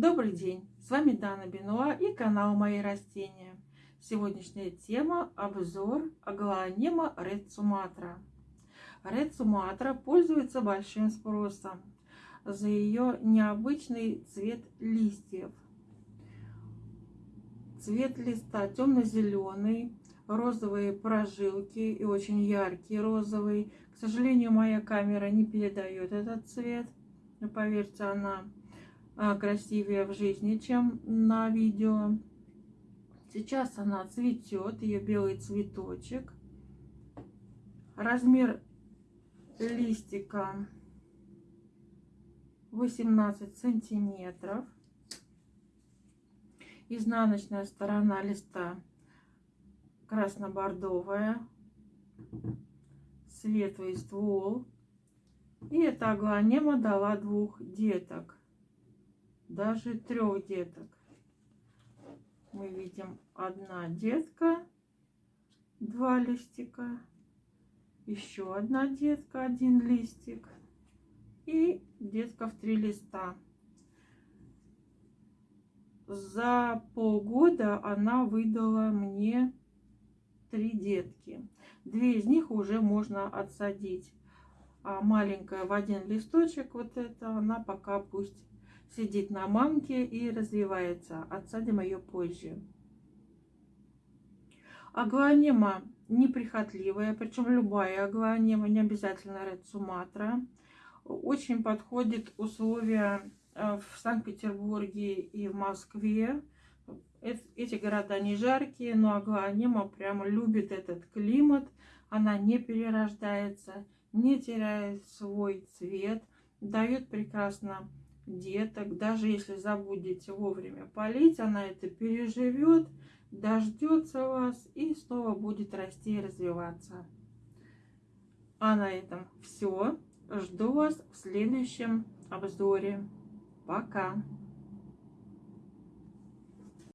Добрый день! С вами Дана Бенуа и канал Мои растения. Сегодняшняя тема – обзор аглонема Red Sumatra. Red Sumatra пользуется большим спросом за ее необычный цвет листьев. Цвет листа темно-зеленый, розовые прожилки и очень яркий розовый. К сожалению, моя камера не передает этот цвет. Но поверьте, она красивее в жизни, чем на видео. Сейчас она цветет, ее белый цветочек. Размер листика 18 сантиметров. Изнаночная сторона листа красно-бордовая, светлый ствол. И эта аглонема дала двух деток, даже трех деток. Мы видим одна детка, два листика, еще одна детка, один листик и детка в три листа. За полгода она выдала мне три детки. Две из них уже можно отсадить. А маленькая в один листочек, вот это, она пока пусть сидит на мамке и развивается. Отсадим ее позже. Аглонема неприхотливая, причем любая аглонема, не обязательно Red Sumatra. Очень подходит условия э, в Санкт-Петербурге и в Москве эти города не жаркие, но Агланема прямо любит этот климат. Она не перерождается, не теряет свой цвет, дает прекрасно деток. Даже если забудете вовремя полить, она это переживет, дождется вас и снова будет расти и развиваться. А на этом все. Жду вас в следующем обзоре. Пока!